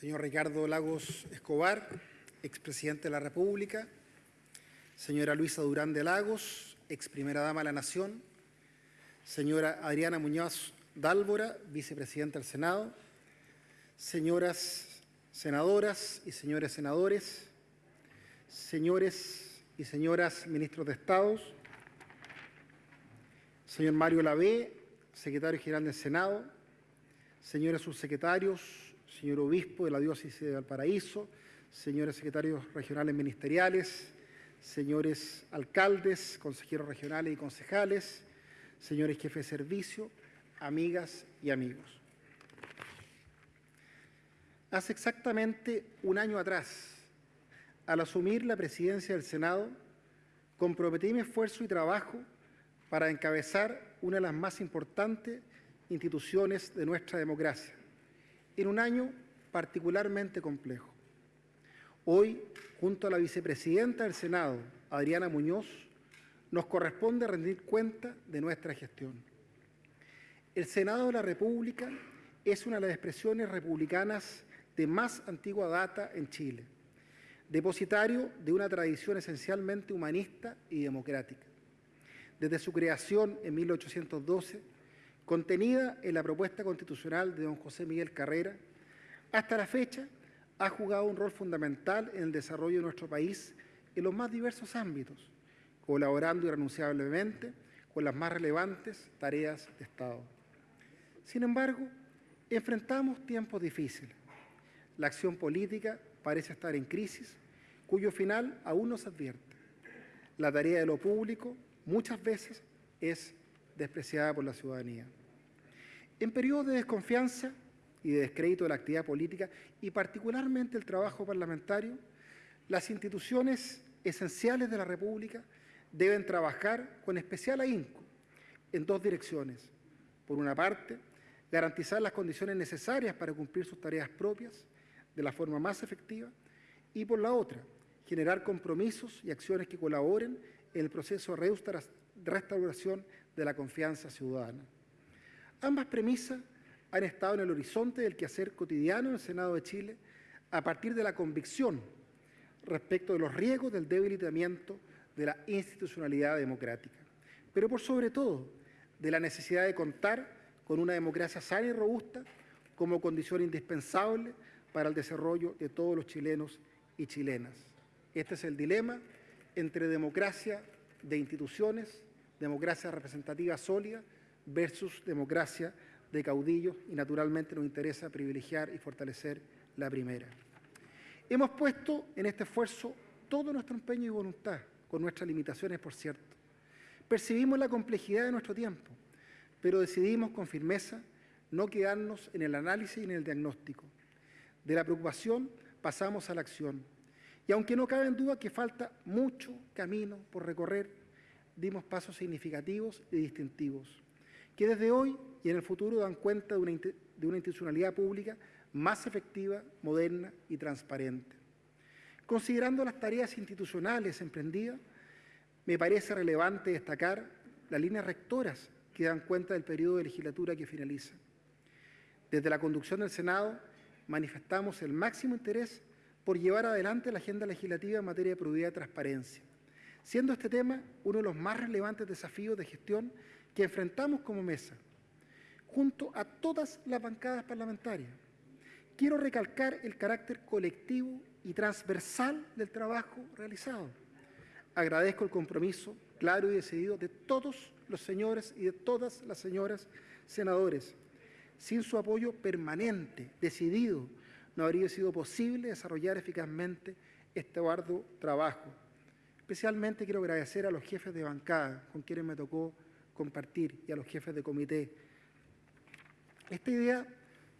señor Ricardo Lagos Escobar, expresidente de la República, señora Luisa Durán de Lagos, ex primera dama de la Nación, señora Adriana Muñoz Dálvora, vicepresidenta del Senado, señoras senadoras y señores senadores, señores y señoras ministros de Estado, señor Mario Lavé, secretario general del Senado, señores subsecretarios, señor obispo de la diócesis de Valparaíso, señores secretarios regionales ministeriales, señores alcaldes, consejeros regionales y concejales, señores jefes de servicio, amigas y amigos. Hace exactamente un año atrás, al asumir la presidencia del Senado, comprometí mi esfuerzo y trabajo para encabezar una de las más importantes instituciones de nuestra democracia, en un año particularmente complejo. Hoy, junto a la vicepresidenta del Senado, Adriana Muñoz, nos corresponde rendir cuenta de nuestra gestión. El Senado de la República es una de las expresiones republicanas de más antigua data en Chile, depositario de una tradición esencialmente humanista y democrática. Desde su creación en 1812, contenida en la propuesta constitucional de don José Miguel Carrera, hasta la fecha ha jugado un rol fundamental en el desarrollo de nuestro país en los más diversos ámbitos, colaborando irrenunciablemente con las más relevantes tareas de Estado. Sin embargo, enfrentamos tiempos difíciles la acción política parece estar en crisis, cuyo final aún no se advierte. La tarea de lo público muchas veces es despreciada por la ciudadanía. En periodos de desconfianza y de descrédito de la actividad política y particularmente el trabajo parlamentario, las instituciones esenciales de la República deben trabajar con especial ahínco en dos direcciones. Por una parte, garantizar las condiciones necesarias para cumplir sus tareas propias de la forma más efectiva y por la otra, generar compromisos y acciones que colaboren en el proceso de restauración de la confianza ciudadana. Ambas premisas han estado en el horizonte del quehacer cotidiano en el Senado de Chile a partir de la convicción respecto de los riesgos del debilitamiento de la institucionalidad democrática, pero por sobre todo de la necesidad de contar con una democracia sana y robusta como condición indispensable para el desarrollo de todos los chilenos y chilenas. Este es el dilema entre democracia de instituciones, democracia representativa sólida, versus democracia de caudillos y naturalmente nos interesa privilegiar y fortalecer la primera. Hemos puesto en este esfuerzo todo nuestro empeño y voluntad, con nuestras limitaciones, por cierto. Percibimos la complejidad de nuestro tiempo, pero decidimos con firmeza no quedarnos en el análisis y en el diagnóstico, de la preocupación pasamos a la acción. Y aunque no cabe en duda que falta mucho camino por recorrer, dimos pasos significativos y distintivos, que desde hoy y en el futuro dan cuenta de una, de una institucionalidad pública más efectiva, moderna y transparente. Considerando las tareas institucionales emprendidas, me parece relevante destacar las líneas rectoras que dan cuenta del periodo de legislatura que finaliza. Desde la conducción del Senado, manifestamos el máximo interés por llevar adelante la agenda legislativa en materia de probidad y transparencia, siendo este tema uno de los más relevantes desafíos de gestión que enfrentamos como mesa, junto a todas las bancadas parlamentarias. Quiero recalcar el carácter colectivo y transversal del trabajo realizado. Agradezco el compromiso claro y decidido de todos los señores y de todas las señoras senadores, sin su apoyo permanente, decidido, no habría sido posible desarrollar eficazmente este arduo trabajo. Especialmente quiero agradecer a los jefes de bancada con quienes me tocó compartir y a los jefes de comité. Esta idea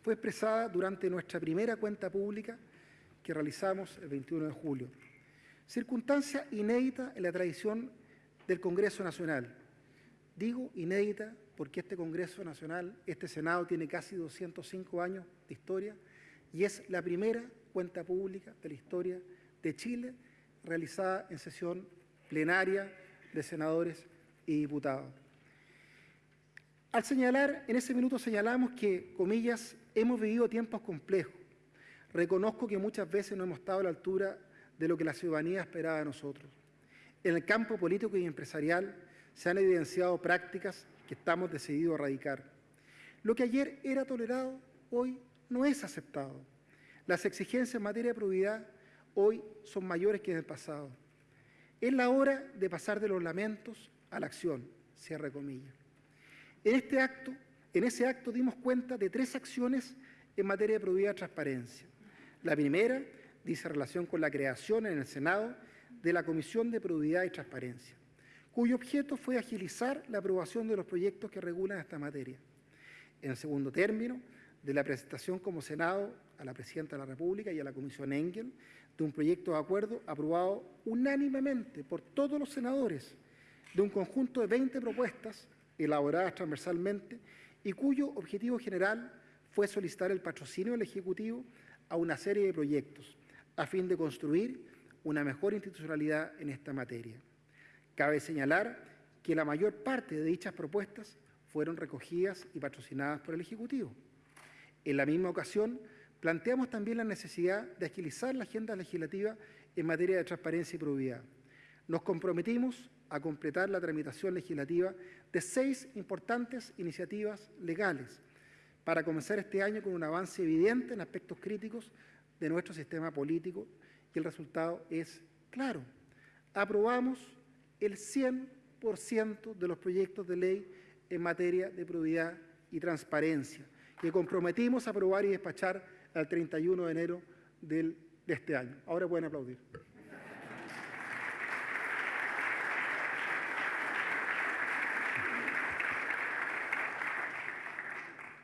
fue expresada durante nuestra primera cuenta pública que realizamos el 21 de julio. Circunstancia inédita en la tradición del Congreso Nacional. Digo inédita porque este Congreso Nacional, este Senado, tiene casi 205 años de historia y es la primera cuenta pública de la historia de Chile realizada en sesión plenaria de senadores y diputados. Al señalar, en ese minuto señalamos que, comillas, hemos vivido tiempos complejos, reconozco que muchas veces no hemos estado a la altura de lo que la ciudadanía esperaba de nosotros. En el campo político y empresarial se han evidenciado prácticas que estamos decididos a erradicar. Lo que ayer era tolerado, hoy no es aceptado. Las exigencias en materia de probidad hoy son mayores que en el pasado. Es la hora de pasar de los lamentos a la acción, cierre comillas. En este acto, en ese acto dimos cuenta de tres acciones en materia de probidad y transparencia. La primera dice relación con la creación en el Senado de la Comisión de Probidad y Transparencia, cuyo objeto fue agilizar la aprobación de los proyectos que regulan esta materia. En segundo término, de la presentación como Senado a la Presidenta de la República y a la Comisión Engel de un proyecto de acuerdo aprobado unánimemente por todos los senadores de un conjunto de 20 propuestas elaboradas transversalmente y cuyo objetivo general fue solicitar el patrocinio del Ejecutivo a una serie de proyectos a fin de construir una mejor institucionalidad en esta materia. Cabe señalar que la mayor parte de dichas propuestas fueron recogidas y patrocinadas por el Ejecutivo. En la misma ocasión, planteamos también la necesidad de agilizar la agenda legislativa en materia de transparencia y probidad. Nos comprometimos a completar la tramitación legislativa de seis importantes iniciativas legales para comenzar este año con un avance evidente en aspectos críticos de nuestro sistema político y el resultado es claro. Aprobamos el 100% de los proyectos de ley en materia de probidad y transparencia que comprometimos a aprobar y despachar al 31 de enero del, de este año. Ahora pueden aplaudir.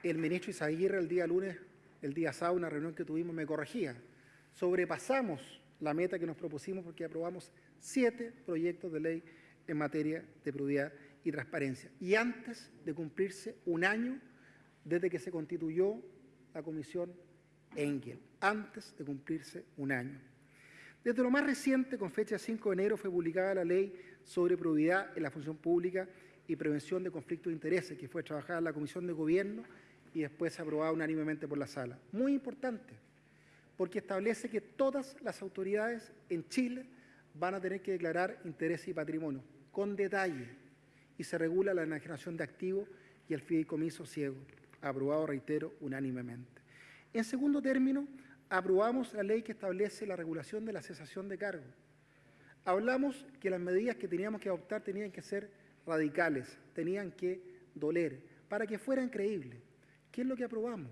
El ministro Isaguirre el día lunes, el día sábado, una reunión que tuvimos, me corregía. Sobrepasamos la meta que nos propusimos porque aprobamos siete proyectos de ley en materia de probidad y transparencia. Y antes de cumplirse un año desde que se constituyó la Comisión Engel, antes de cumplirse un año. Desde lo más reciente, con fecha 5 de enero, fue publicada la Ley sobre Probidad en la Función Pública y Prevención de Conflictos de Intereses, que fue trabajada en la Comisión de Gobierno y después aprobada unánimemente por la Sala. Muy importante, porque establece que todas las autoridades en Chile van a tener que declarar interés y patrimonio, con detalle, y se regula la enajenación de activos y el fideicomiso ciego, aprobado, reitero, unánimemente. En segundo término, aprobamos la ley que establece la regulación de la cesación de cargo. Hablamos que las medidas que teníamos que adoptar tenían que ser radicales, tenían que doler, para que fueran creíbles. ¿Qué es lo que aprobamos?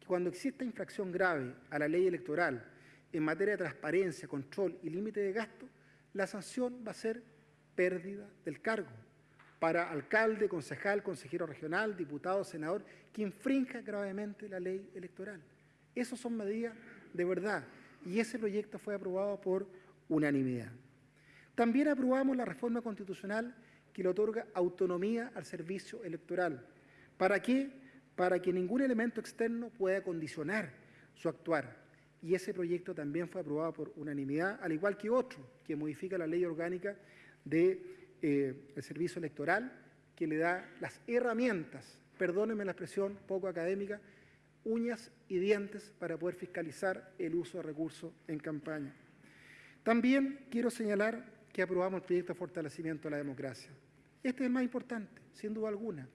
Que cuando exista infracción grave a la ley electoral en materia de transparencia, control y límite de gasto, la sanción va a ser pérdida del cargo para alcalde, concejal, consejero regional, diputado, senador, que infrinja gravemente la ley electoral. Esas son medidas de verdad y ese proyecto fue aprobado por unanimidad. También aprobamos la reforma constitucional que le otorga autonomía al servicio electoral. ¿Para qué? Para que ningún elemento externo pueda condicionar su actuar. Y ese proyecto también fue aprobado por unanimidad, al igual que otro que modifica la ley orgánica del de, eh, servicio electoral, que le da las herramientas, perdónenme la expresión poco académica, uñas y dientes para poder fiscalizar el uso de recursos en campaña. También quiero señalar que aprobamos el proyecto de fortalecimiento de la democracia. Este es el más importante, sin duda alguna,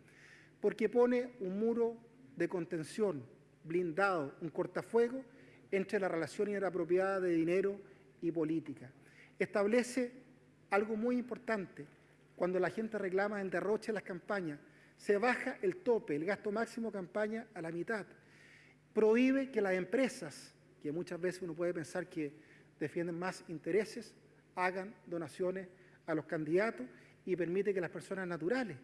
porque pone un muro de contención blindado, un cortafuego entre la relación inapropiada de dinero y política. Establece algo muy importante, cuando la gente reclama el derroche en las campañas, se baja el tope, el gasto máximo campaña a la mitad. Prohíbe que las empresas, que muchas veces uno puede pensar que defienden más intereses, hagan donaciones a los candidatos y permite que las personas naturales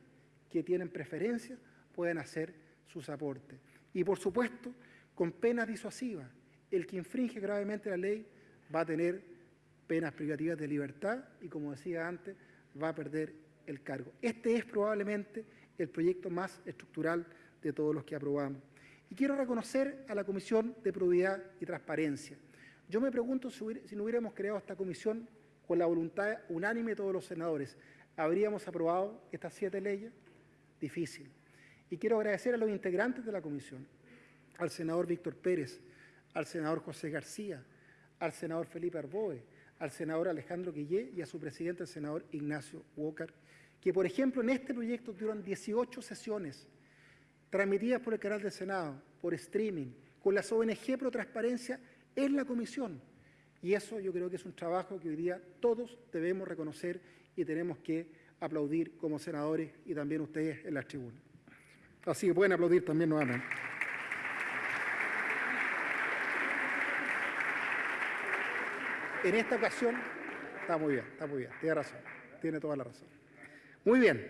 que tienen preferencias puedan hacer sus aportes. Y por supuesto, con penas disuasivas. El que infringe gravemente la ley va a tener penas privativas de libertad y, como decía antes, va a perder el cargo. Este es probablemente el proyecto más estructural de todos los que aprobamos. Y quiero reconocer a la Comisión de Probidad y Transparencia. Yo me pregunto si, no hubiéramos creado esta comisión con la voluntad unánime de todos los senadores, ¿habríamos aprobado estas siete leyes? Difícil. Y quiero agradecer a los integrantes de la comisión, al senador Víctor Pérez, al senador José García, al senador Felipe Arboe, al senador Alejandro Guillé y a su presidente, el senador Ignacio Walker, que por ejemplo en este proyecto tuvieron 18 sesiones transmitidas por el canal del Senado, por streaming, con las ONG Pro Transparencia en la comisión. Y eso yo creo que es un trabajo que hoy día todos debemos reconocer y tenemos que aplaudir como senadores y también ustedes en las tribunas. Así que pueden aplaudir también nuevamente. En esta ocasión, está muy bien, está muy bien, tiene razón, tiene toda la razón. Muy bien,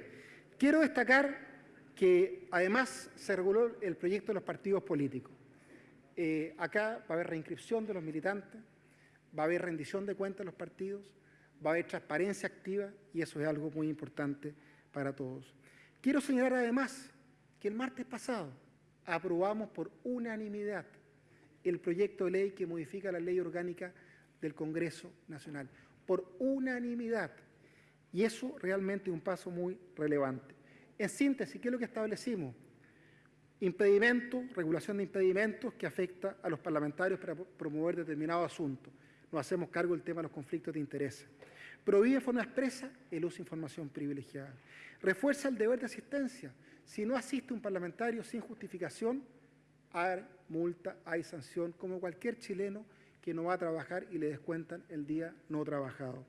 quiero destacar que además se reguló el proyecto de los partidos políticos. Eh, acá va a haber reinscripción de los militantes, va a haber rendición de cuentas de los partidos, va a haber transparencia activa y eso es algo muy importante para todos. Quiero señalar además que el martes pasado aprobamos por unanimidad el proyecto de ley que modifica la ley orgánica del Congreso Nacional, por unanimidad. Y eso realmente es un paso muy relevante. En síntesis, ¿qué es lo que establecimos? Impedimentos, regulación de impedimentos que afecta a los parlamentarios para promover determinados asuntos. Nos hacemos cargo del tema de los conflictos de interés. Prohíbe de forma expresa el uso de información privilegiada. Refuerza el deber de asistencia. Si no asiste un parlamentario sin justificación, hay multa, hay sanción, como cualquier chileno que no va a trabajar y le descuentan el día no trabajado.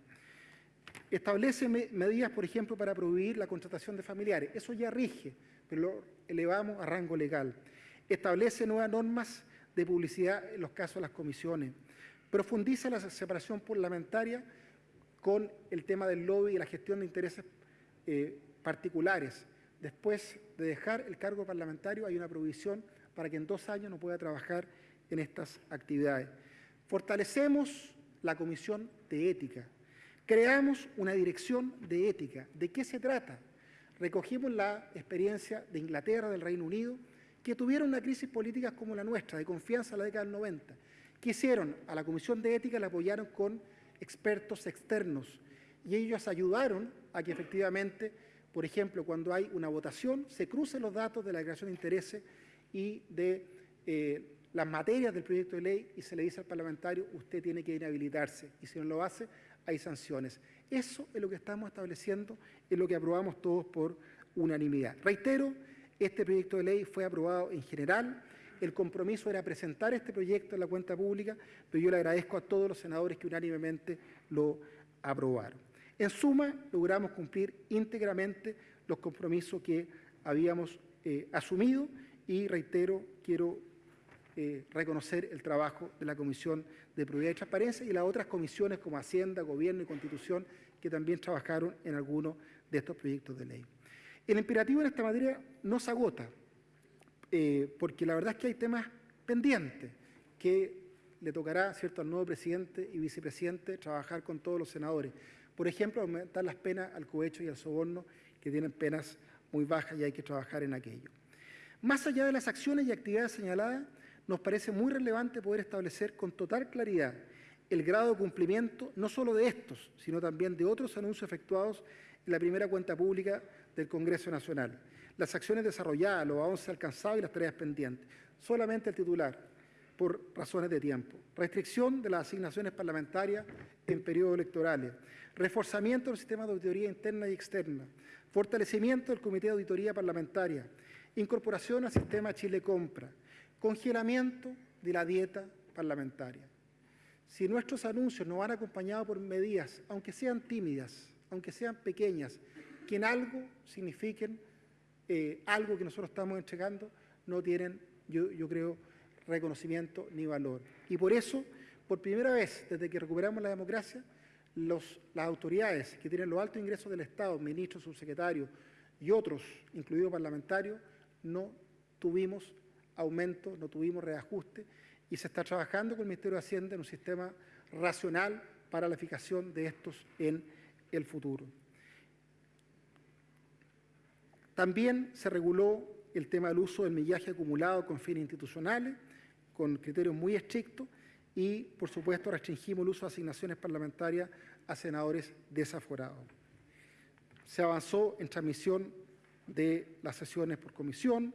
Establece medidas, por ejemplo, para prohibir la contratación de familiares. Eso ya rige, pero lo elevamos a rango legal. Establece nuevas normas de publicidad en los casos de las comisiones. Profundiza la separación parlamentaria con el tema del lobby y la gestión de intereses eh, particulares. Después de dejar el cargo parlamentario hay una prohibición para que en dos años no pueda trabajar en estas actividades. Fortalecemos la Comisión de Ética. Creamos una dirección de ética. ¿De qué se trata? Recogimos la experiencia de Inglaterra, del Reino Unido, que tuvieron una crisis política como la nuestra, de confianza en la década del 90. ¿Qué hicieron? A la Comisión de Ética la apoyaron con expertos externos y ellos ayudaron a que efectivamente, por ejemplo, cuando hay una votación, se crucen los datos de la declaración de intereses y de eh, las materias del proyecto de ley y se le dice al parlamentario, usted tiene que inhabilitarse y si no lo hace, hay sanciones. Eso es lo que estamos estableciendo, es lo que aprobamos todos por unanimidad. Reitero, este proyecto de ley fue aprobado en general, el compromiso era presentar este proyecto en la cuenta pública, pero yo le agradezco a todos los senadores que unánimemente lo aprobaron. En suma, logramos cumplir íntegramente los compromisos que habíamos eh, asumido y reitero, quiero eh, reconocer el trabajo de la Comisión de Probidad y Transparencia y las otras comisiones como Hacienda, Gobierno y Constitución que también trabajaron en algunos de estos proyectos de ley. El imperativo en esta materia no se agota, eh, porque la verdad es que hay temas pendientes que le tocará ¿cierto? al nuevo presidente y vicepresidente trabajar con todos los senadores. Por ejemplo, aumentar las penas al cohecho y al soborno, que tienen penas muy bajas y hay que trabajar en aquello. Más allá de las acciones y actividades señaladas, nos parece muy relevante poder establecer con total claridad el grado de cumplimiento no solo de estos, sino también de otros anuncios efectuados en la primera cuenta pública del Congreso Nacional, las acciones desarrolladas, los avances alcanzados y las tareas pendientes. Solamente el titular, por razones de tiempo. Restricción de las asignaciones parlamentarias en periodos electorales. Reforzamiento del sistema de auditoría interna y externa. Fortalecimiento del Comité de Auditoría Parlamentaria. Incorporación al sistema Chile Compra congelamiento de la dieta parlamentaria. Si nuestros anuncios no van acompañados por medidas, aunque sean tímidas, aunque sean pequeñas, que en algo signifiquen eh, algo que nosotros estamos entregando, no tienen, yo, creo, reconocimiento ni valor. Y por eso, por primera vez desde que recuperamos la democracia, las autoridades que tienen los altos ingresos del Estado, ministros, subsecretarios y otros, incluidos parlamentarios, no tuvimos aumento, no tuvimos reajuste y se está trabajando con el Ministerio de Hacienda en un sistema racional para la fijación de estos en el futuro. También se reguló el tema del uso del millaje acumulado con fines institucionales, con criterios muy estrictos, y, por supuesto, restringimos el uso de asignaciones parlamentarias a senadores desaforados. Se avanzó en transmisión de las sesiones por comisión,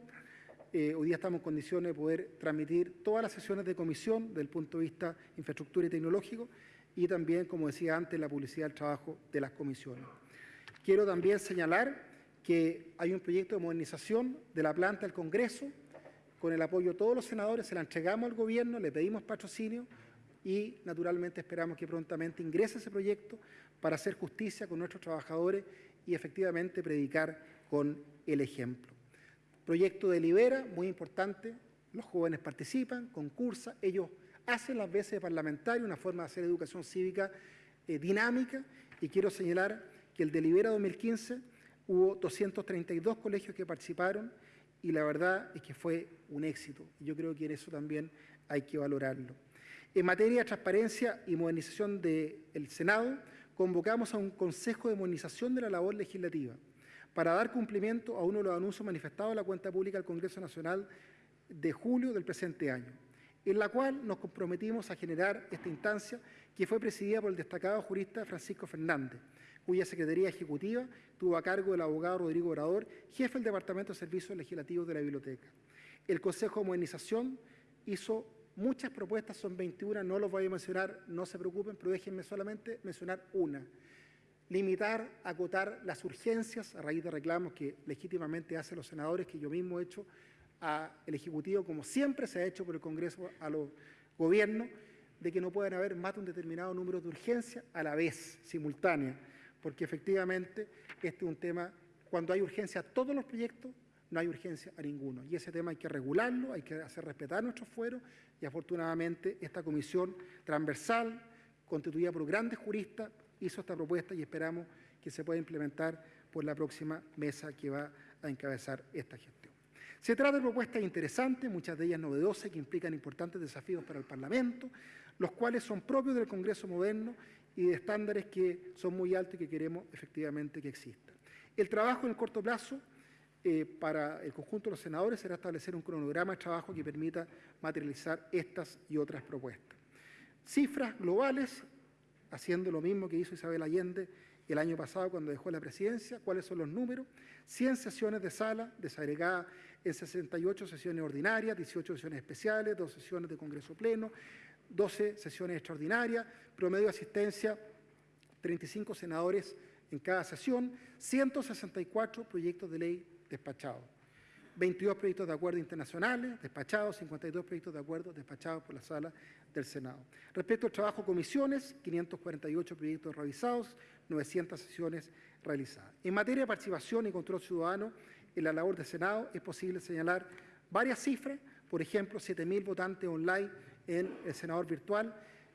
eh, hoy día estamos en condiciones de poder transmitir todas las sesiones de comisión desde el punto de vista infraestructura y tecnológico y también, como decía antes, la publicidad del trabajo de las comisiones. Quiero también señalar que hay un proyecto de modernización de la planta del Congreso, con el apoyo de todos los senadores, se la entregamos al gobierno, le pedimos patrocinio y naturalmente esperamos que prontamente ingrese ese proyecto para hacer justicia con nuestros trabajadores y efectivamente predicar con el ejemplo. Proyecto de Libera, muy importante, los jóvenes participan, concursan, ellos hacen las veces de parlamentario, una forma de hacer educación cívica eh, dinámica y quiero señalar que el de Libera 2015 hubo 232 colegios que participaron y la verdad es que fue un éxito. Yo creo que en eso también hay que valorarlo. En materia de transparencia y modernización del Senado, convocamos a un Consejo de Modernización de la Labor Legislativa para dar cumplimiento a uno de los anuncios manifestados en la cuenta pública del Congreso Nacional de julio del presente año, en la cual nos comprometimos a generar esta instancia que fue presidida por el destacado jurista Francisco Fernández, cuya Secretaría Ejecutiva tuvo a cargo el abogado Rodrigo Obrador, jefe del Departamento de Servicios Legislativos de la Biblioteca. El Consejo de Modernización hizo muchas propuestas, son 21, no los voy a mencionar, no se preocupen, pero déjenme solamente mencionar una. Limitar, acotar las urgencias a raíz de reclamos que legítimamente hacen los senadores, que yo mismo he hecho al Ejecutivo, como siempre se ha hecho por el Congreso a los gobiernos, de que no pueden haber más de un determinado número de urgencias a la vez, simultánea porque efectivamente este es un tema, cuando hay urgencia a todos los proyectos, no hay urgencia a ninguno. Y ese tema hay que regularlo, hay que hacer respetar nuestros fueros y afortunadamente esta comisión transversal, constituida por grandes juristas, hizo esta propuesta y esperamos que se pueda implementar por la próxima mesa que va a encabezar esta gestión. Se trata de propuestas interesantes, muchas de ellas novedosas, que implican importantes desafíos para el Parlamento, los cuales son propios del Congreso moderno y de estándares que son muy altos y que queremos efectivamente que existan. El trabajo en el corto plazo eh, para el conjunto de los senadores será establecer un cronograma de trabajo que permita materializar estas y otras propuestas. Cifras globales, haciendo lo mismo que hizo Isabel Allende el año pasado cuando dejó la presidencia. ¿Cuáles son los números? 100 sesiones de sala, desagregadas en 68 sesiones ordinarias, 18 sesiones especiales, 2 sesiones de Congreso Pleno, 12 sesiones extraordinarias, promedio de asistencia 35 senadores en cada sesión, 164 proyectos de ley despachados, 22 proyectos de acuerdo internacionales despachados, 52 proyectos de acuerdo despachados por la sala del Senado. Respecto al trabajo comisiones, 548 proyectos revisados, 900 sesiones realizadas. En materia de participación y control ciudadano en la labor del Senado es posible señalar varias cifras, por ejemplo, 7.000 votantes online en el senador virtual,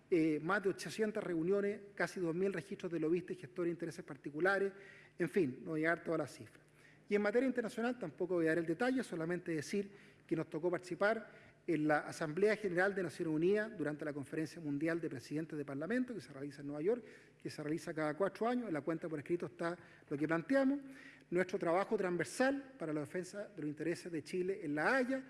eh, más de 800 reuniones, casi 2.000 registros de lobistas y gestores de intereses particulares, en fin, no dar todas las cifras. Y en materia internacional tampoco voy a dar el detalle, solamente decir que nos tocó participar en la Asamblea General de Naciones Unidas durante la Conferencia Mundial de Presidentes de Parlamento que se realiza en Nueva York, que se realiza cada cuatro años. En la cuenta por escrito está lo que planteamos. Nuestro trabajo transversal para la defensa de los intereses de Chile en La Haya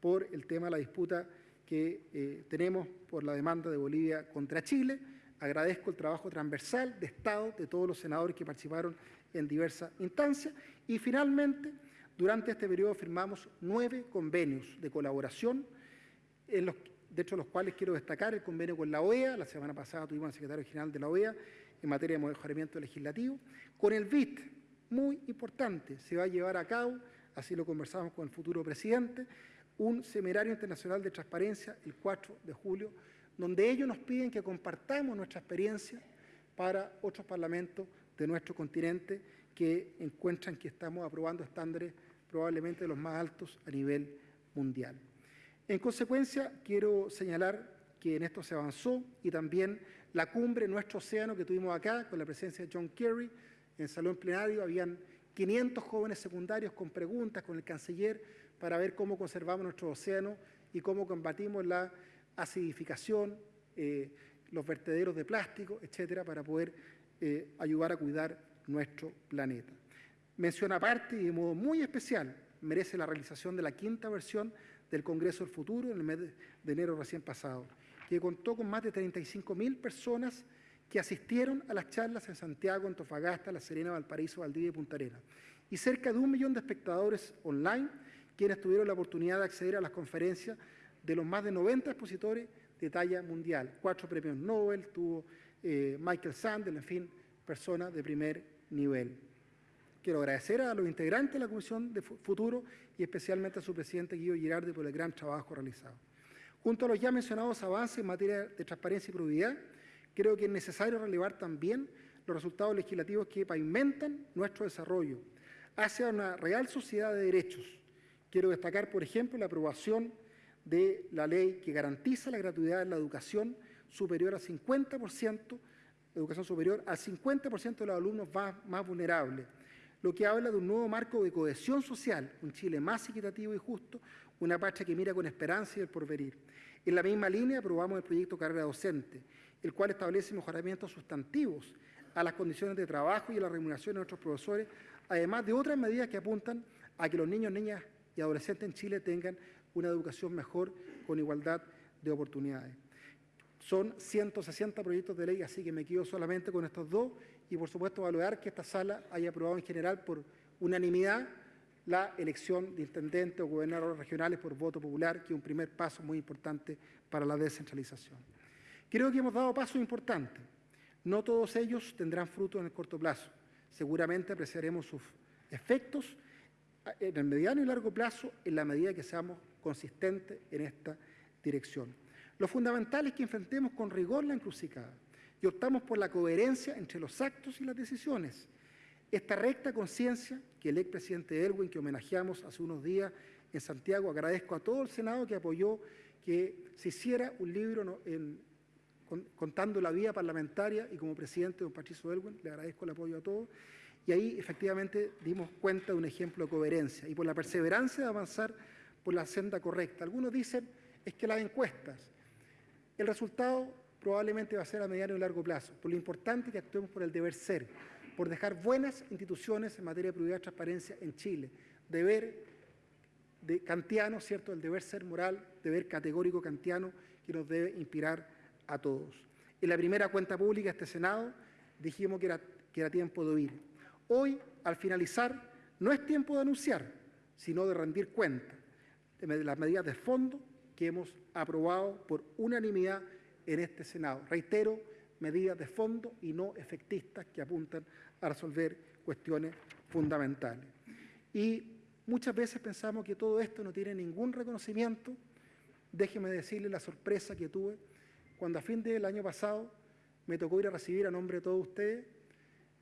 por el tema de la disputa que eh, tenemos por la demanda de Bolivia contra Chile. Agradezco el trabajo transversal de Estado de todos los senadores que participaron en diversas instancias. Y finalmente, durante este periodo firmamos nueve convenios de colaboración, de los cuales quiero destacar el convenio con la OEA, la semana pasada tuvimos al secretario general de la OEA en materia de mejoramiento legislativo, con el BIT, muy importante, se va a llevar a cabo, así lo conversamos con el futuro presidente, un seminario internacional de transparencia el 4 de julio, donde ellos nos piden que compartamos nuestra experiencia para otros parlamentos de nuestro continente que encuentran que estamos aprobando estándares probablemente los más altos a nivel mundial. En consecuencia, quiero señalar que en esto se avanzó y también la cumbre Nuestro Océano que tuvimos acá con la presencia de John Kerry en el salón plenario, habían 500 jóvenes secundarios con preguntas con el canciller para ver cómo conservamos nuestro océano y cómo combatimos la acidificación, eh, los vertederos de plástico, etcétera, para poder eh, ayudar a cuidar nuestro planeta. Mención aparte y de modo muy especial merece la realización de la quinta versión del Congreso del Futuro en el mes de enero recién pasado, que contó con más de 35 mil personas que asistieron a las charlas en Santiago, Antofagasta, La Serena, Valparaíso, Valdivia y Punta Arenas, y cerca de un millón de espectadores online quienes tuvieron la oportunidad de acceder a las conferencias de los más de 90 expositores de talla mundial. Cuatro premios Nobel, tuvo eh, Michael Sandel, en fin, personas de primer nivel. Quiero agradecer a los integrantes de la Comisión de Futuro y especialmente a su presidente Guido Girardi por el gran trabajo realizado. Junto a los ya mencionados avances en materia de transparencia y probidad, creo que es necesario relevar también los resultados legislativos que pavimentan nuestro desarrollo hacia una real sociedad de derechos. Quiero destacar, por ejemplo, la aprobación de la ley que garantiza la gratuidad en la educación superior al 50%, educación superior al 50% de los alumnos más, vulnerables, lo que habla de un nuevo marco de cohesión social, un Chile más equitativo y justo, una patria que mira con esperanza y el porvenir. En la misma línea aprobamos el proyecto Carrera Docente, el cual establece mejoramientos sustantivos a las condiciones de trabajo y a la remuneración de nuestros profesores, además de otras medidas que apuntan a que los niños, niñas y adolescentes en Chile tengan una educación mejor con igualdad de oportunidades. Son 160 proyectos de ley, así que me quedo solamente con estos dos y, por supuesto, valorar que esta sala haya aprobado en general por unanimidad la elección de intendentes o gobernadores regionales por voto popular, que es un primer paso muy importante para la descentralización. Creo que hemos dado pasos importantes. No todos ellos tendrán fruto en el corto plazo. Seguramente apreciaremos sus efectos en el mediano y largo plazo en la medida que seamos consistentes en esta dirección. Lo fundamental es que enfrentemos con rigor la encrucijada y optamos por la coherencia entre los actos y las decisiones. Esta recta conciencia que el expresidente Elwin, que homenajeamos hace unos días en Santiago, agradezco a todo el Senado que apoyó que se hiciera un libro en, contando la vía parlamentaria y como presidente de don Patricio Elwin, le agradezco el apoyo a todos. Y ahí efectivamente dimos cuenta de un ejemplo de coherencia y por la perseverancia de avanzar por la senda correcta. Algunos dicen es que las encuestas, el resultado probablemente va a ser a mediano y largo plazo, por lo importante que actuemos por el deber ser, por dejar buenas instituciones en materia de probidad y transparencia en Chile, deber de kantiano, ¿cierto?, el deber ser moral, deber categórico kantiano que nos debe inspirar a todos. En la primera cuenta pública de este Senado dijimos que era, que era tiempo de oír. Hoy, al finalizar, no es tiempo de anunciar, sino de rendir cuenta las medidas de fondo que hemos aprobado por unanimidad en este Senado. Reitero, medidas de fondo y no efectistas que apuntan a resolver cuestiones fundamentales. Y muchas veces pensamos que todo esto no tiene ningún reconocimiento. Déjeme decirle la sorpresa que tuve cuando a fin del año pasado me tocó ir a recibir a nombre de todos ustedes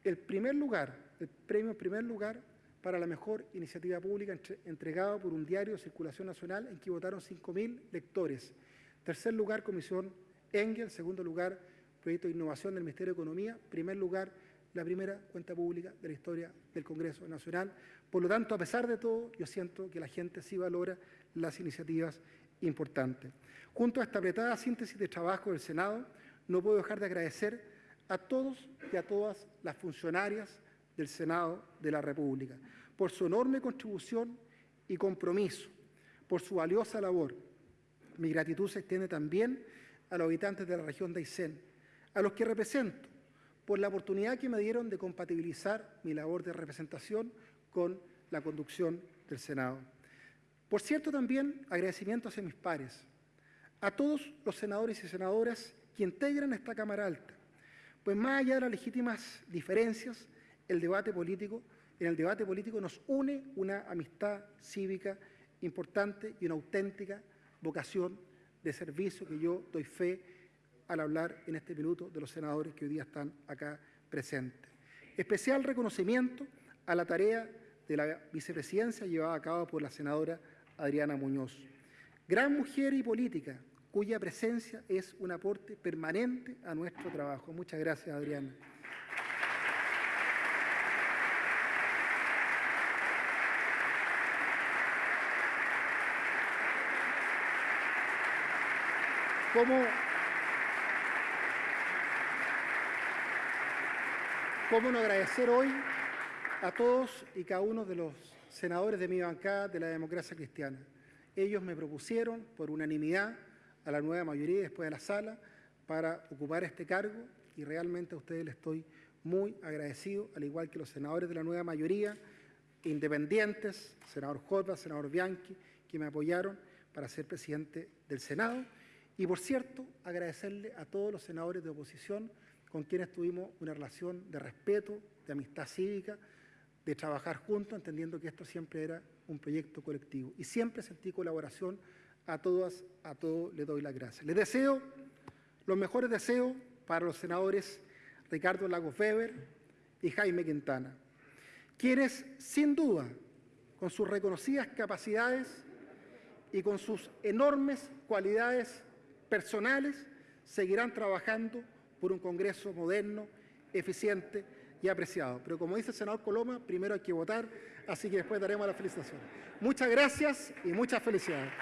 el primer lugar, el premio primer lugar para la mejor iniciativa pública entregado por un diario de circulación nacional en que votaron 5.000 lectores. Tercer lugar, Comisión Engel. Segundo lugar, Proyecto de Innovación del Ministerio de Economía. Primer lugar, la primera cuenta pública de la historia del Congreso Nacional. Por lo tanto, a pesar de todo, yo siento que la gente sí valora las iniciativas importantes. Junto a esta apretada síntesis de trabajo del Senado, no puedo dejar de agradecer a todos y a todas las funcionarias del Senado de la República por su enorme contribución y compromiso, por su valiosa labor. Mi gratitud se extiende también a los habitantes de la región de Aysén, a los que represento, por la oportunidad que me dieron de compatibilizar mi labor de representación con la conducción del Senado. Por cierto, también agradecimientos a mis pares, a todos los senadores y senadoras que integran esta Cámara Alta, pues más allá de las legítimas diferencias, el debate político, en el debate político nos une una amistad cívica importante y una auténtica vocación de servicio que yo doy fe al hablar en este minuto de los senadores que hoy día están acá presentes. Especial reconocimiento a la tarea de la vicepresidencia llevada a cabo por la senadora Adriana Muñoz. Gran mujer y política, cuya presencia es un aporte permanente a nuestro trabajo. Muchas gracias, Adriana. ¿Cómo, ¿Cómo no agradecer hoy a todos y cada uno de los senadores de mi bancada de la democracia cristiana? Ellos me propusieron por unanimidad a la nueva mayoría después de la sala para ocupar este cargo y realmente a ustedes les estoy muy agradecido, al igual que los senadores de la nueva mayoría independientes, senador Jota, senador Bianchi, que me apoyaron para ser presidente del Senado. Y por cierto, agradecerle a todos los senadores de oposición con quienes tuvimos una relación de respeto, de amistad cívica, de trabajar juntos, entendiendo que esto siempre era un proyecto colectivo. Y siempre sentí colaboración a todas, a todos les doy las gracias. Les deseo los mejores deseos para los senadores Ricardo Lagos Weber y Jaime Quintana, quienes sin duda, con sus reconocidas capacidades y con sus enormes cualidades personales, seguirán trabajando por un Congreso moderno, eficiente y apreciado. Pero como dice el senador Coloma, primero hay que votar, así que después daremos las felicitaciones. Muchas gracias y muchas felicidades.